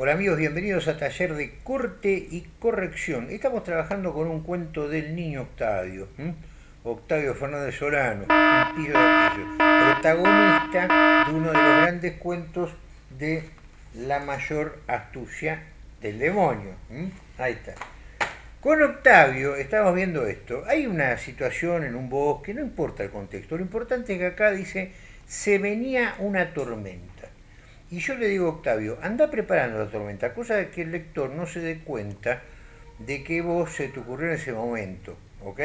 Hola amigos, bienvenidos a Taller de Corte y Corrección. Estamos trabajando con un cuento del niño Octavio, Octavio Fernández Solano, un pillo de protagonista de uno de los grandes cuentos de la mayor astucia del demonio. Ahí está. Con Octavio estamos viendo esto. Hay una situación en un bosque, no importa el contexto, lo importante es que acá dice, se venía una tormenta. Y yo le digo a Octavio, anda preparando la tormenta, cosa de que el lector no se dé cuenta de que vos se te ocurrió en ese momento, ¿ok?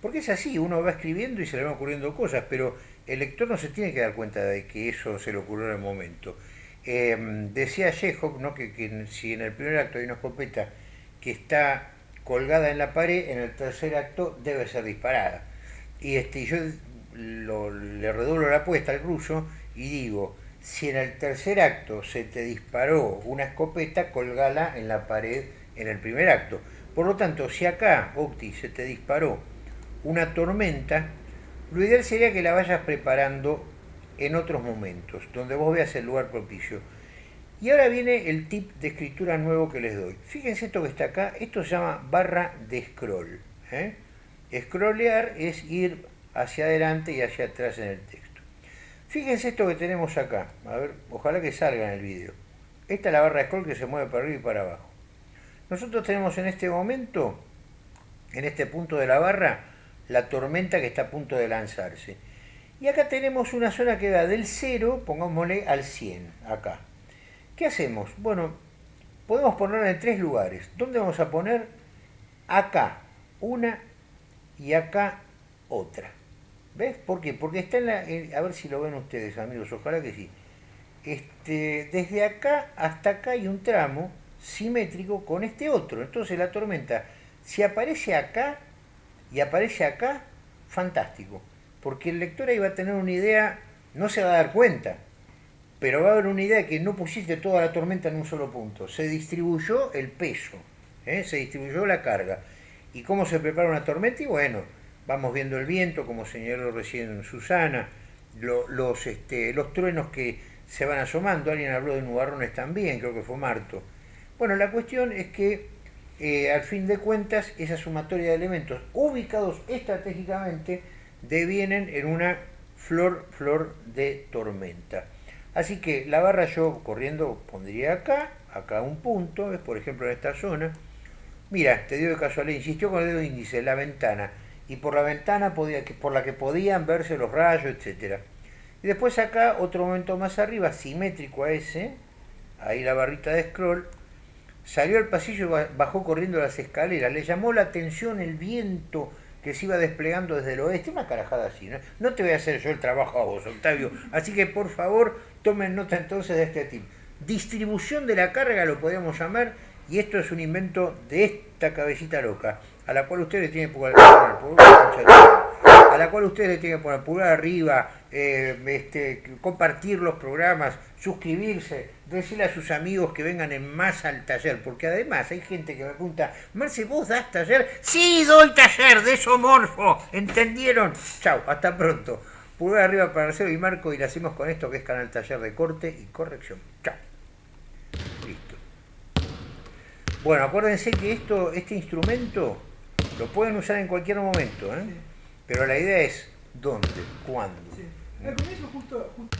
Porque es así, uno va escribiendo y se le van ocurriendo cosas, pero el lector no se tiene que dar cuenta de que eso se le ocurrió en el momento. Em, decía Chekhov ¿no? que, si en el primer acto hay una escopeta que está colgada en la pared, en el tercer acto debe ser disparada. Y este, yo le redoblo la apuesta al ruso y digo, si en el tercer acto se te disparó una escopeta, colgala en la pared en el primer acto. Por lo tanto, si acá, Octi, se te disparó una tormenta, lo ideal sería que la vayas preparando en otros momentos, donde vos veas el lugar propicio. Y ahora viene el tip de escritura nuevo que les doy. Fíjense esto que está acá, esto se llama barra de scroll. ¿eh? Scrollear es ir hacia adelante y hacia atrás en el texto. Fíjense esto que tenemos acá. A ver, ojalá que salga en el vídeo. Esta es la barra de scroll que se mueve para arriba y para abajo. Nosotros tenemos en este momento, en este punto de la barra, la tormenta que está a punto de lanzarse. Y acá tenemos una zona que va del 0, pongámosle al 100, acá. ¿Qué hacemos? Bueno, podemos ponerla en tres lugares. ¿Dónde vamos a poner? Acá una y acá otra. ¿Ves? ¿Por qué? Porque está en la... a ver si lo ven ustedes, amigos, ojalá que sí. Este, desde acá hasta acá hay un tramo simétrico con este otro. Entonces la tormenta, si aparece acá y aparece acá, fantástico. Porque el lector ahí va a tener una idea, no se va a dar cuenta, pero va a haber una idea de que no pusiste toda la tormenta en un solo punto. Se distribuyó el peso, ¿eh? se distribuyó la carga. ¿Y cómo se prepara una tormenta? Y bueno, vamos viendo el viento, como señaló recién Susana, los, este, los truenos que se van asomando, alguien habló de nubarrones también, creo que fue Marto. Bueno, la cuestión es que eh, al fin de cuentas esa sumatoria de elementos ubicados estratégicamente devienen en una flor, flor de tormenta. Así que la barra yo corriendo pondría acá, acá un punto, es por ejemplo en esta zona. Mira, te digo de casualidad, insistió con el dedo índice, la ventana y por la ventana podía, por la que podían verse los rayos, etc. Y después acá, otro momento más arriba, simétrico a ese, ahí la barrita de scroll, salió al pasillo y bajó corriendo las escaleras. Le llamó la atención el viento que se iba desplegando desde el oeste, una carajada así. ¿no? no te voy a hacer yo el trabajo a vos, Octavio. Así que por favor, tomen nota entonces de este tip. Distribución de la carga lo podríamos llamar, y esto es un invento de esta cabecita loca a la cual ustedes tienen que poner a la cual ustedes tienen que poner pulgar arriba, eh, este, compartir los programas, suscribirse, decirle a sus amigos que vengan en más al taller, porque además hay gente que me pregunta, Marce, ¿vos das taller? Sí, doy taller de somorfo, ¿entendieron? Chao, hasta pronto. Pulgar arriba para Marcelo y Marco y le hacemos con esto que es Canal Taller de Corte y Corrección. Chao. Listo. Bueno, acuérdense que esto, este instrumento lo pueden usar en cualquier momento, ¿eh? pero la idea es dónde, cuándo. Sí. Al comienzo justo... justo...